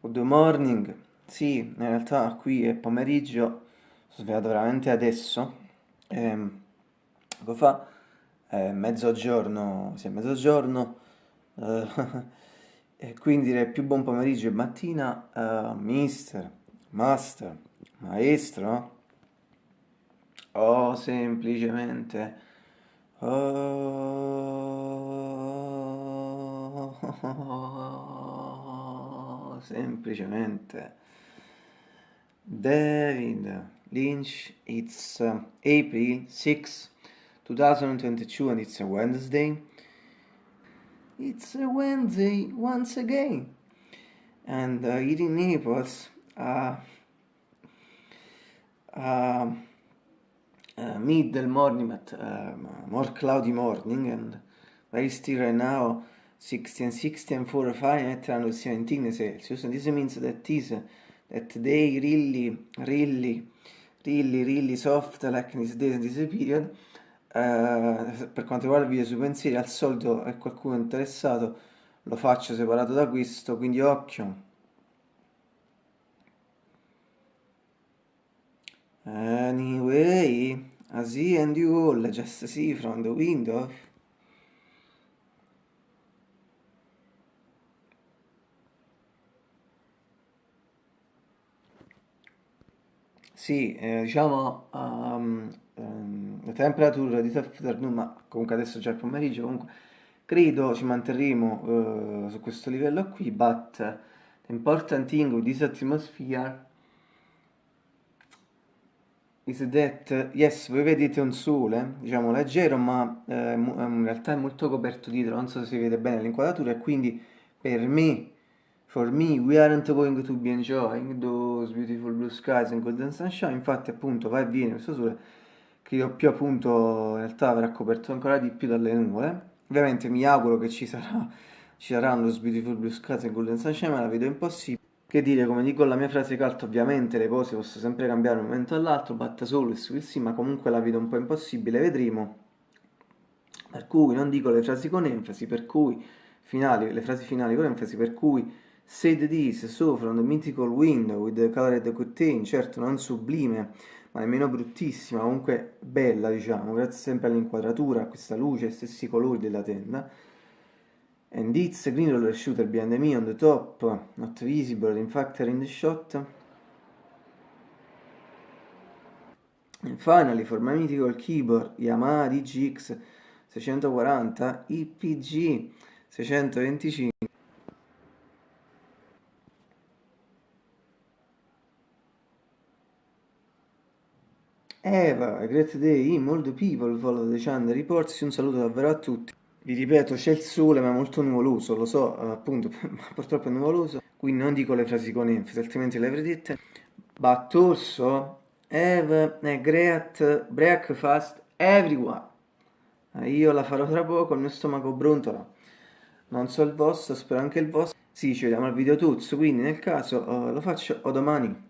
Good morning. Sì, in realtà qui è pomeriggio, sono svegliato veramente adesso. Ehm, fa? È mezzogiorno, sì, mezzogiorno. eh, e quindi direi più buon pomeriggio e mattina, eh, mister, master, maestro, o semplicemente... Oh, semplicemente David Lynch. It's uh, April 6, 2022, and it's a Wednesday. It's a Wednesday once again. And uh, in Naples, uh, uh, uh, middle morning, but uh, more cloudy morning, and very still right now. 16, 16 4 Fahrenheit and 17 Celsius. And this means that is that they really, really, really, really soft like in this day and this period. Uh, per quanto riguarda il video sui pensieri, al solito è qualcuno interessato, lo faccio separato da questo, quindi occhio. Anyway, I see and you all just see from the window. Sì, eh, diciamo um, um, la temperatura di afternoon, ma comunque adesso già è pomeriggio, comunque credo ci manterremo uh, su questo livello qui, but the important thing with this atmosphere is that, yes, voi vedete un sole, diciamo leggero, ma eh, in realtà è molto coperto dietro, non so se si vede bene l'inquadratura, e quindi per me For me, we aren't going to be enjoying those beautiful blue skies and golden sunshine. Infatti, appunto, va e viene questo sole, credo più appunto in realtà verrà coperto ancora di più dalle nuvole. Ovviamente mi auguro che ci, sarà, ci saranno those beautiful blue skies and golden sunshine, ma la vedo impossibile. Che dire, come dico la mia frase calta, ovviamente le cose possono sempre cambiare da un momento all'altro, batta solo will see, ma comunque la vedo un po' impossibile, vedremo. Per cui non dico le frasi con enfasi, per cui finali, le frasi finali con enfasi, per cui Said this, so from the mythical window with the colored curtain, certo non sublime, ma nemmeno bruttissima, comunque bella diciamo, grazie sempre all'inquadratura, a questa luce, ai stessi colori della tenda. And it's a green roller shooter behind me on the top, not visible in fact in the shot. And finally, for my mythical keyboard Yamaha DGX 640 IPG 625 Eva, great day, in molto people follow the channel reports, un saluto davvero a tutti. Vi ripeto, c'è il sole ma è molto nuvoloso, lo so, appunto, ma purtroppo è nuvoloso, quindi non dico le frasi con enfasi, altrimenti le avrei dette. But also, have a great breakfast everyone. Eh, io la farò tra poco, il mio stomaco brontola. Non so il vostro, spero anche il vostro. Sì, ci vediamo al video tuzzo, quindi nel caso uh, lo faccio o domani.